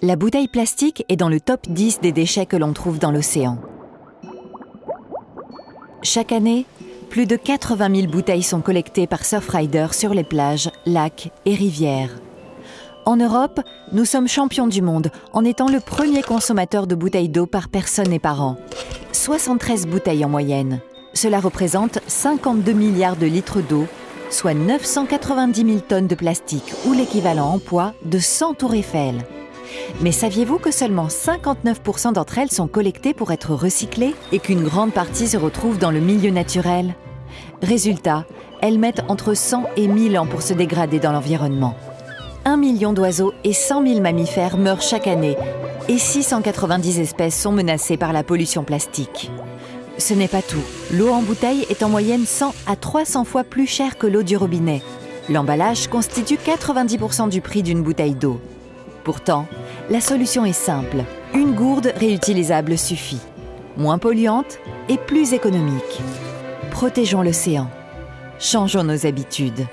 La bouteille plastique est dans le top 10 des déchets que l'on trouve dans l'océan. Chaque année, plus de 80 000 bouteilles sont collectées par Surfrider sur les plages, lacs et rivières. En Europe, nous sommes champions du monde en étant le premier consommateur de bouteilles d'eau par personne et par an. 73 bouteilles en moyenne. Cela représente 52 milliards de litres d'eau, soit 990 000 tonnes de plastique ou l'équivalent en poids de 100 tours Eiffel. Mais saviez-vous que seulement 59% d'entre elles sont collectées pour être recyclées et qu'une grande partie se retrouve dans le milieu naturel? Résultat, elles mettent entre 100 et 1000 ans pour se dégrader dans l'environnement. 1 million d'oiseaux et 100 000 mammifères meurent chaque année et 690 espèces sont menacées par la pollution plastique. Ce n'est pas tout. L'eau en bouteille est en moyenne 100 à 300 fois plus chère que l'eau du robinet. L'emballage constitue 90% du prix d'une bouteille d'eau. Pourtant, la solution est simple. Une gourde réutilisable suffit. Moins polluante et plus économique. Protégeons l'océan. Changeons nos habitudes.